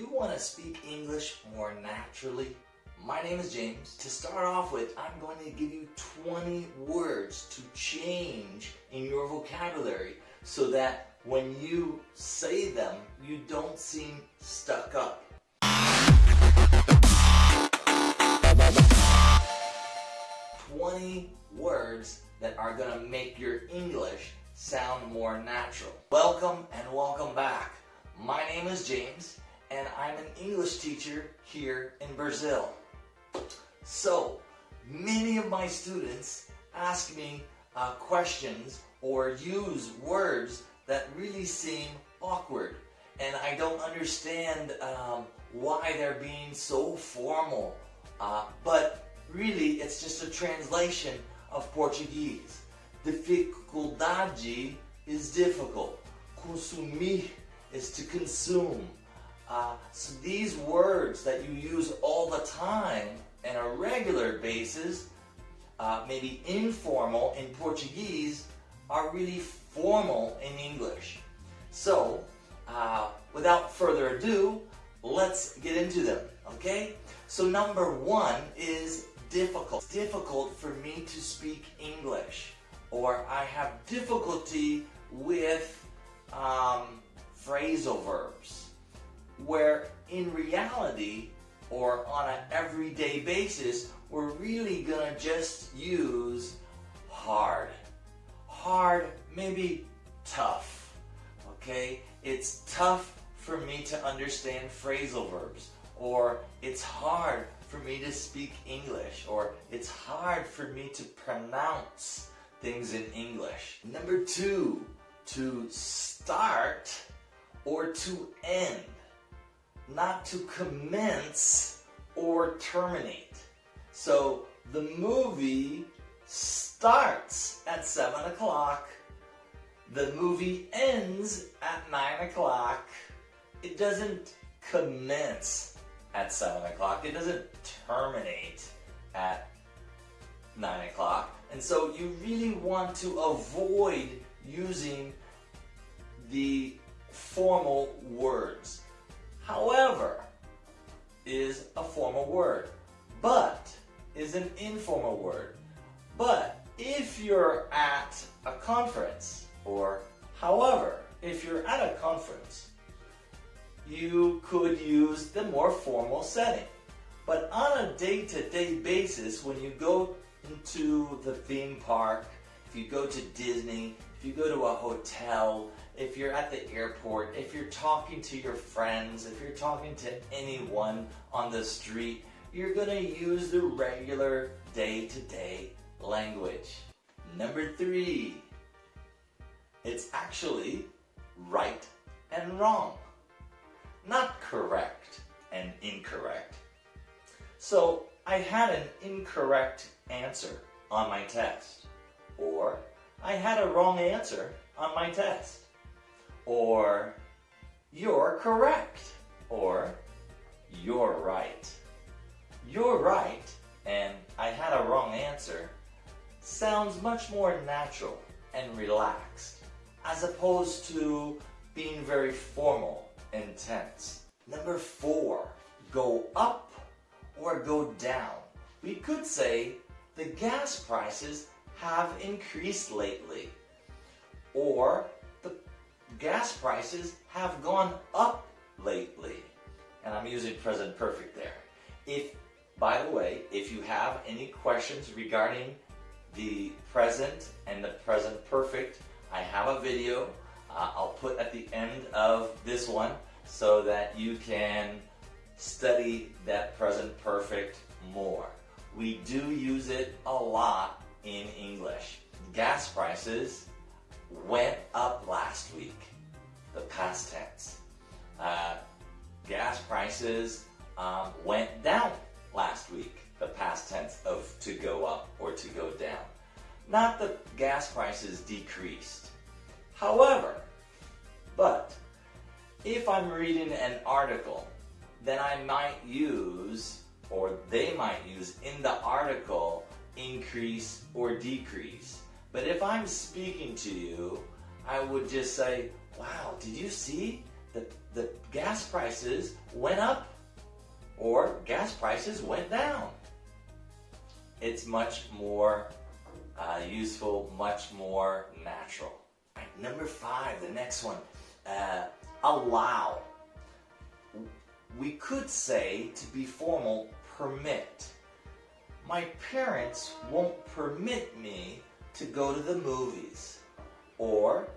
you want to speak English more naturally? My name is James. To start off with, I'm going to give you 20 words to change in your vocabulary so that when you say them, you don't seem stuck up. Twenty words that are going to make your English sound more natural. Welcome and welcome back. My name is James and I'm an English teacher here in Brazil. So, many of my students ask me uh, questions or use words that really seem awkward and I don't understand um, why they're being so formal. Uh, but really, it's just a translation of Portuguese. Dificuldade is difficult. Consumir is to consume. Uh, so these words that you use all the time on a regular basis, uh, maybe informal in Portuguese, are really formal in English. So, uh, without further ado, let's get into them, okay? So number one is difficult. It's difficult for me to speak English, or I have difficulty with um, phrasal verbs where in reality or on an everyday basis, we're really gonna just use hard. Hard, maybe tough, okay? It's tough for me to understand phrasal verbs, or it's hard for me to speak English, or it's hard for me to pronounce things in English. Number two, to start or to end not to commence or terminate. So the movie starts at 7 o'clock, the movie ends at 9 o'clock, it doesn't commence at 7 o'clock, it doesn't terminate at 9 o'clock. And so you really want to avoid using the formal words. However is a formal word. But is an informal word. But if you're at a conference, or however, if you're at a conference, you could use the more formal setting. But on a day-to-day -day basis, when you go into the theme park, if you go to Disney, if you go to a hotel, if you're at the airport, if you're talking to your friends, if you're talking to anyone on the street, you're to use the regular day-to-day -day language. Number three, it's actually right and wrong, not correct and incorrect. So I had an incorrect answer on my test, or I had a wrong answer on my test or you're correct, or you're right. You're right, and I had a wrong answer, sounds much more natural and relaxed, as opposed to being very formal and tense. Number four, go up or go down. We could say the gas prices have increased lately, or gas prices have gone up lately. And I'm using present perfect there. If, by the way, if you have any questions regarding the present and the present perfect, I have a video uh, I'll put at the end of this one so that you can study that present perfect more. We do use it a lot in English. Gas prices went up last week, the past tense. Uh, gas prices um, went down last week, the past tense of to go up or to go down. Not the gas prices decreased. However, but if I'm reading an article, then I might use, or they might use in the article, increase or decrease. But if I'm speaking to you, I would just say, wow, did you see that the gas prices went up or gas prices went down. It's much more uh, useful, much more natural. Right, number five, the next one, uh, allow. We could say, to be formal, permit. My parents won't permit me to go to the movies. Or,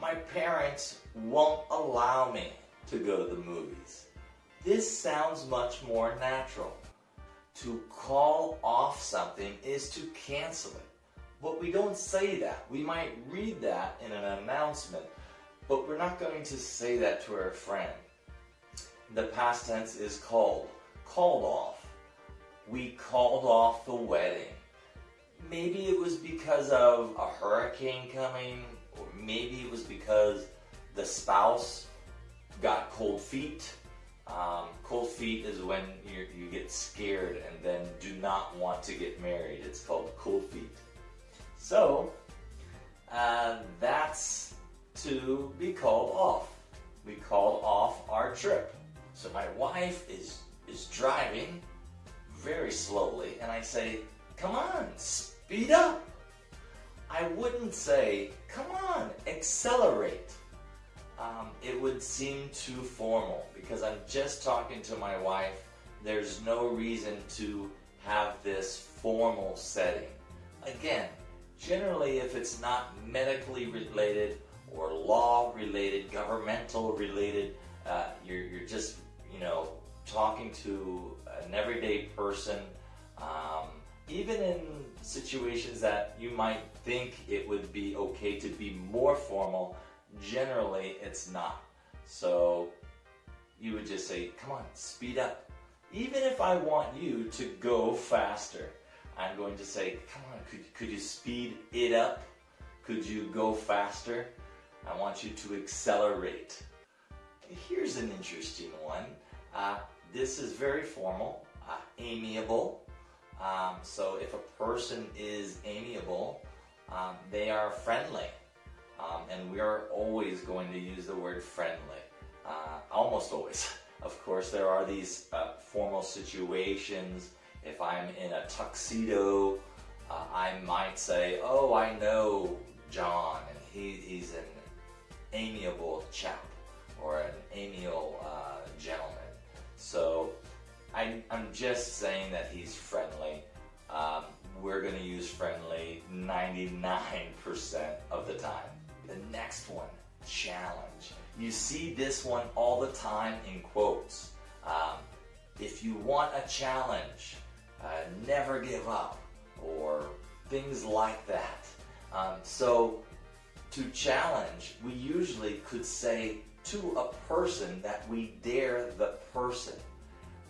my parents won't allow me to go to the movies. This sounds much more natural. To call off something is to cancel it. But we don't say that. We might read that in an announcement, but we're not going to say that to our friend. The past tense is called, called off. We called off the wedding. Maybe it was because of a hurricane coming, maybe it was because the spouse got cold feet. Um, cold feet is when you get scared and then do not want to get married. It's called cold feet. So, uh, that's to be called off. We called off our trip. So my wife is, is driving very slowly and I say, come on, speed up. I wouldn't say, come on, accelerate. Um, it would seem too formal because I'm just talking to my wife. There's no reason to have this formal setting. Again, generally if it's not medically related or law related, governmental related, uh, you're, you're just, you know, talking to an everyday person, um, even in situations that you might think it would be okay to be more formal, generally it's not. So you would just say, come on, speed up. Even if I want you to go faster, I'm going to say, come on, could, could you speed it up? Could you go faster? I want you to accelerate. Here's an interesting one. Uh, this is very formal, uh, amiable. Um, so if a person is amiable, um, they are friendly. Um, and we are always going to use the word friendly. Uh, almost always. Of course, there are these uh, formal situations if I'm in a tuxedo, uh, I might say, oh, I know John, and he, he's an amiable chap, or an amiable uh, gentleman. So I, I'm just saying that he's friendly. Um, we're going to use friendly 99% of the time. The next one, challenge. You see this one all the time in quotes. Um, if you want a challenge, uh, never give up, or things like that. Um, so to challenge, we usually could say to a person that we dare the person.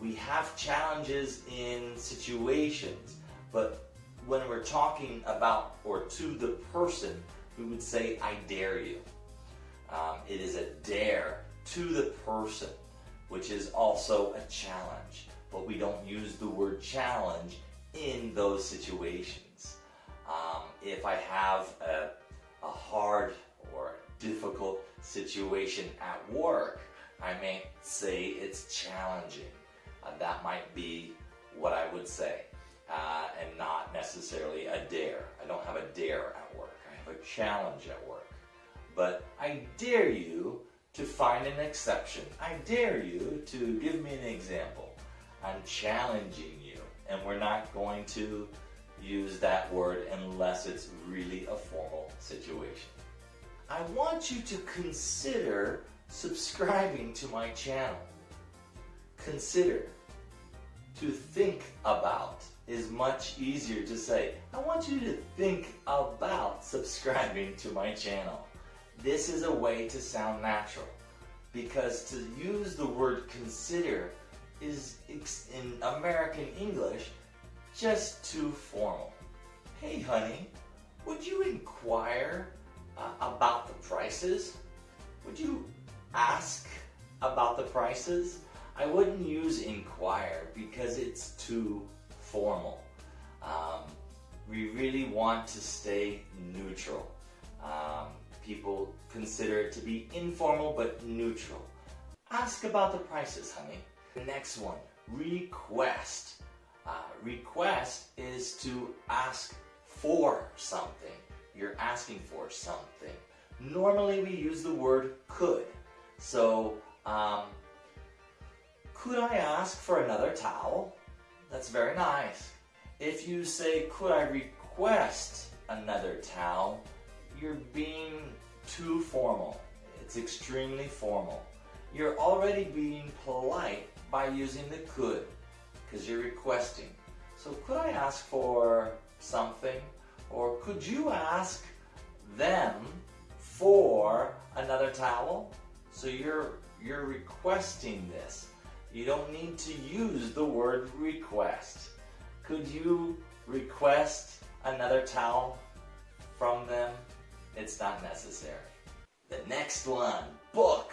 We have challenges in situations, but when we're talking about or to the person, we would say, I dare you. Um, it is a dare to the person, which is also a challenge but we don't use the word challenge in those situations. Um, if I have a, a hard or difficult situation at work, I may say it's challenging. Uh, that might be what I would say, uh, and not necessarily a dare. I don't have a dare at work. I have a challenge at work. But I dare you to find an exception. I dare you to give me an example. I'm challenging you. And we're not going to use that word unless it's really a formal situation. I want you to consider subscribing to my channel. Consider. To think about is much easier to say. I want you to think about subscribing to my channel. This is a way to sound natural because to use the word consider is in American English just too formal. Hey honey, would you inquire uh, about the prices? Would you ask about the prices? I wouldn't use inquire because it's too formal. Um, we really want to stay neutral. Um, people consider it to be informal but neutral. ask about the prices, honey. The next one, request. Uh, request is to ask for something. You're asking for something. Normally we use the word could. So, um, could I ask for another towel? That's very nice. If you say, could I request another towel, you're being too formal. It's extremely formal. You're already being polite by using the could because you're requesting. So could I ask for something? Or could you ask them for another towel? So you're, you're requesting this. You don't need to use the word request. Could you request another towel from them? It's not necessary. The next one, book.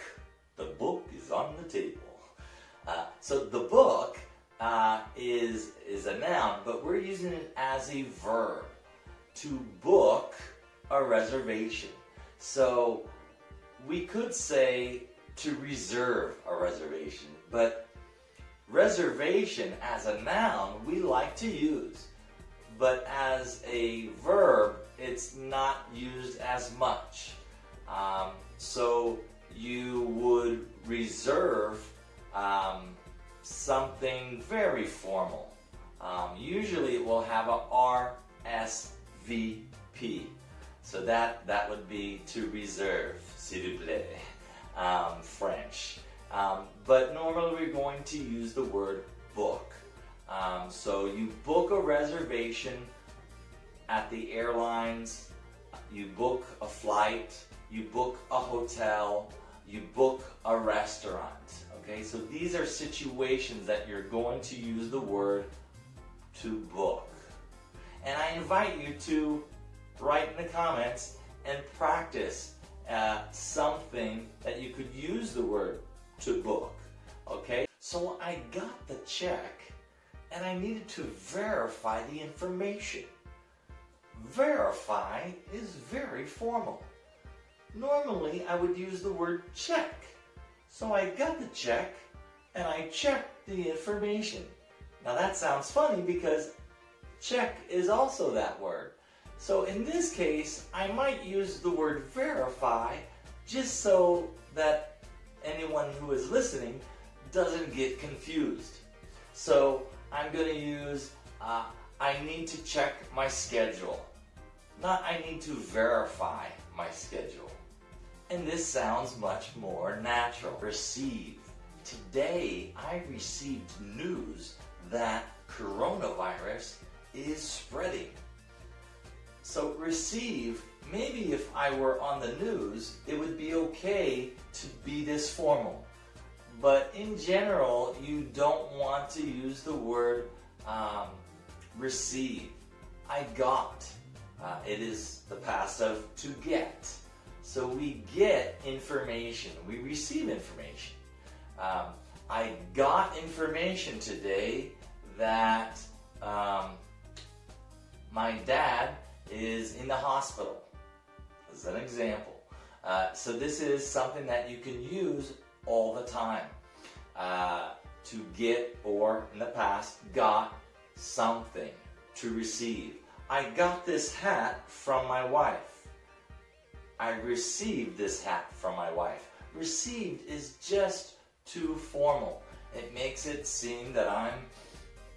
The book is on the table. Uh, so the book uh, is, is a noun, but we're using it as a verb. To book a reservation. So we could say to reserve a reservation, but reservation as a noun we like to use, but as a verb it's not used as much. Um, so you would reserve um, something very formal. Um, usually it will have a RSVP. So that, that would be to reserve, s'il vous plaît, um, French. Um, but normally we're going to use the word book. Um, so you book a reservation at the airlines, you book a flight, you book a hotel, you book a restaurant. Okay, so these are situations that you're going to use the word to book. And I invite you to write in the comments and practice uh, something that you could use the word to book. Okay, so I got the check and I needed to verify the information. Verify is very formal. Normally I would use the word check. So I got the check and I checked the information. Now that sounds funny because check is also that word. So in this case, I might use the word verify just so that anyone who is listening doesn't get confused. So I'm going to use uh, I need to check my schedule. Not I need to verify my schedule. And this sounds much more natural. Receive. Today I received news that coronavirus is spreading. So receive, maybe if I were on the news, it would be okay to be this formal. But in general, you don't want to use the word um, receive. I got. Uh, it is the past of to get. So we get information. We receive information. Um, I got information today that um, my dad is in the hospital. As an example. Uh, so this is something that you can use all the time. Uh, to get or in the past got something to receive. I got this hat from my wife. I received this hat from my wife. Received is just too formal. It makes it seem that I'm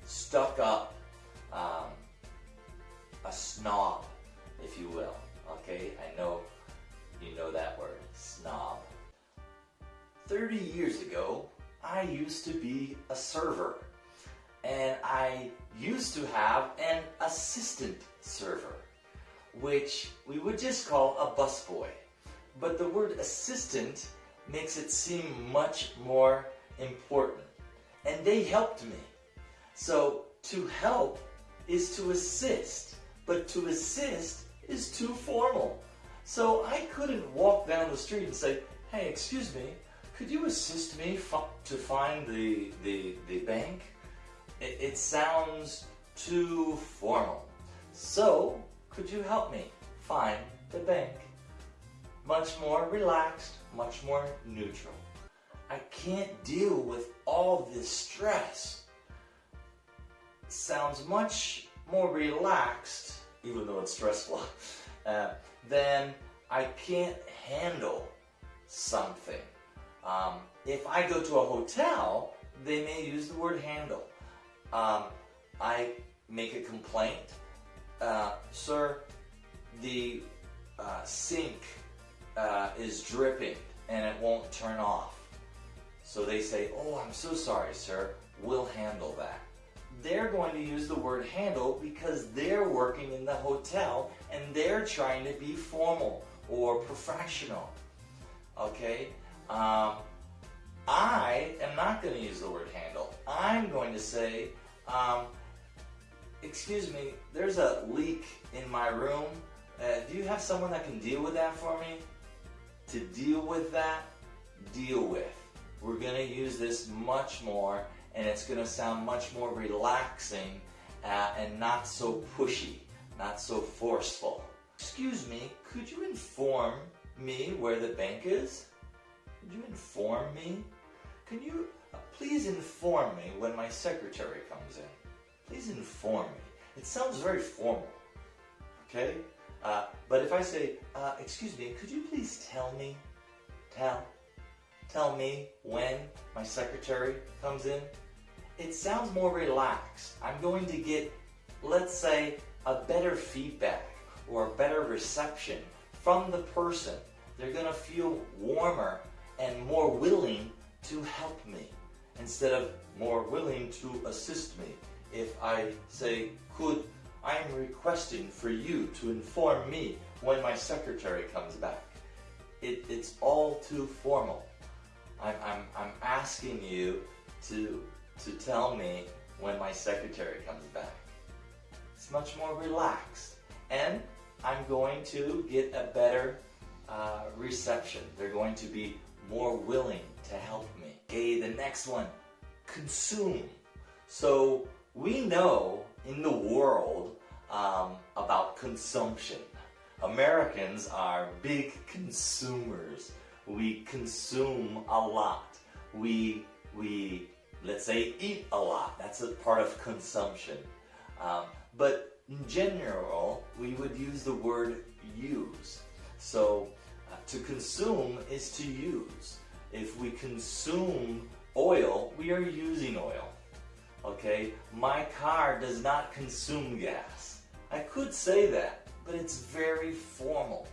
stuck up, um, a snob, if you will. Okay, I know you know that word, snob. 30 years ago, I used to be a server and I used to have an assistant server, which we would just call a busboy. But the word assistant makes it seem much more important. And they helped me. So to help is to assist, but to assist is too formal. So I couldn't walk down the street and say, hey, excuse me, could you assist me to find the, the, the bank? It, it sounds too formal. So, could you help me find the bank? Much more relaxed, much more neutral. I can't deal with all this stress. Sounds much more relaxed, even though it's stressful, uh, than I can't handle something. Um, if I go to a hotel, they may use the word handle. Um, I make a complaint. Uh, sir, the uh, sink uh, is dripping and it won't turn off. So they say, oh, I'm so sorry, sir. We'll handle that. They're going to use the word handle because they're working in the hotel and they're trying to be formal or professional. Okay? Um, I am not going to use the word handle. I'm going to say, um, excuse me, there's a leak in my room. Uh, do you have someone that can deal with that for me? To deal with that, deal with. We're going to use this much more and it's going to sound much more relaxing uh, and not so pushy, not so forceful. Excuse me, could you inform me where the bank is? Could you inform me? Can you uh, please inform me when my secretary comes in? Please inform me. It sounds very formal, okay? Uh, but if I say, uh, excuse me, could you please tell me, tell, tell me when my secretary comes in? It sounds more relaxed. I'm going to get, let's say, a better feedback or a better reception from the person. They're going to feel warmer and more willing to help me instead of more willing to assist me. If I say, could, I'm requesting for you to inform me when my secretary comes back. It, it's all too formal. I'm, I'm, I'm asking you to, to tell me when my secretary comes back. It's much more relaxed. And I'm going to get a better uh, reception. They're going to be more willing to help me. Okay, the next one, consume. So we know in the world um, about consumption. Americans are big consumers. We consume a lot. We, we let's say, eat a lot. That's a part of consumption. Um, but in general, we would use the word use. So uh, to consume is to use. If we consume oil, we are using oil. Okay, my car does not consume gas. I could say that, but it's very formal.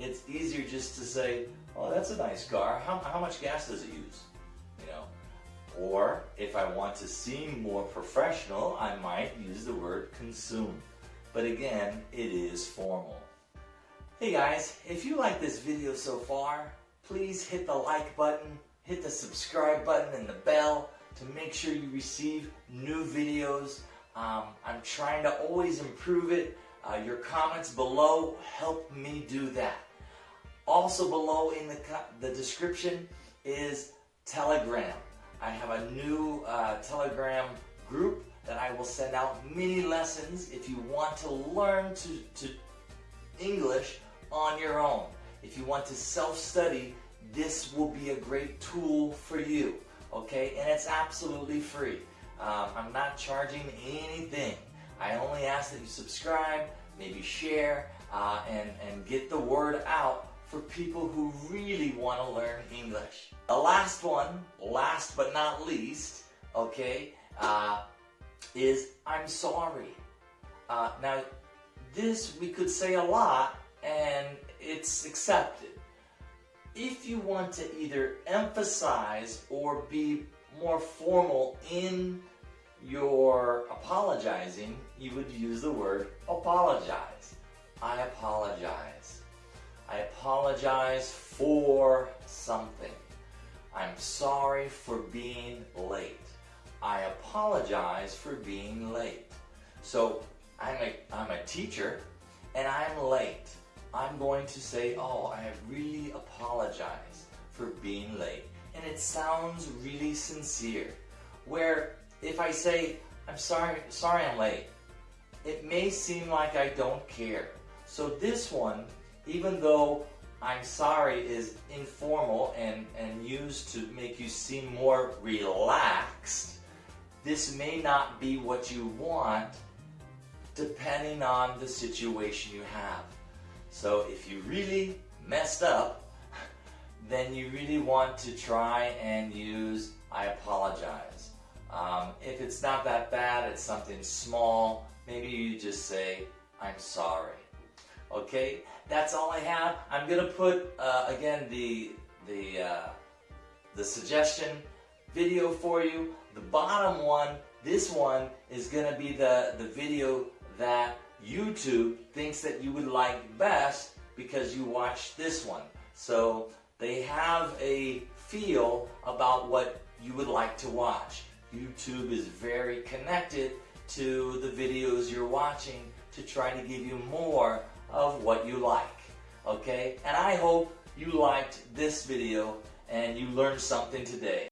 It's easier just to say, oh, that's a nice car. How, how much gas does it use? You know, or if I want to seem more professional, I might use the word consume. But again, it is formal. Hey guys, if you like this video so far, please hit the like button, hit the subscribe button and the bell to make sure you receive new videos. Um, I'm trying to always improve it. Uh, your comments below help me do that. Also below in the, the description is Telegram. I have a new uh, Telegram group that I will send out mini lessons if you want to learn to, to English on your own. If you want to self-study, this will be a great tool for you okay? And it's absolutely free. Um, I'm not charging anything. I only ask that you subscribe, maybe share, uh, and, and get the word out for people who really want to learn English. The last one, last but not least, okay, uh, is I'm sorry. Uh, now, this we could say a lot and it's accepted if you want to either emphasize or be more formal in your apologizing, you would use the word apologize. I apologize. I apologize for something. I'm sorry for being late. I apologize for being late. So I'm a, I'm a teacher and I'm late. I'm going to say, oh, I really apologize for being late. And it sounds really sincere. Where if I say, I'm sorry, sorry I'm late, it may seem like I don't care. So this one, even though I'm sorry is informal and, and used to make you seem more relaxed, this may not be what you want depending on the situation you have. So if you really messed up, then you really want to try and use I apologize. Um, if it's not that bad, it's something small, maybe you just say I'm sorry. Okay, that's all I have. I'm gonna put uh, again the the uh, the suggestion video for you. The bottom one, this one is gonna be the the video that YouTube thinks that you would like best because you watched this one. So they have a feel about what you would like to watch. YouTube is very connected to the videos you're watching to try to give you more of what you like. Okay? And I hope you liked this video and you learned something today.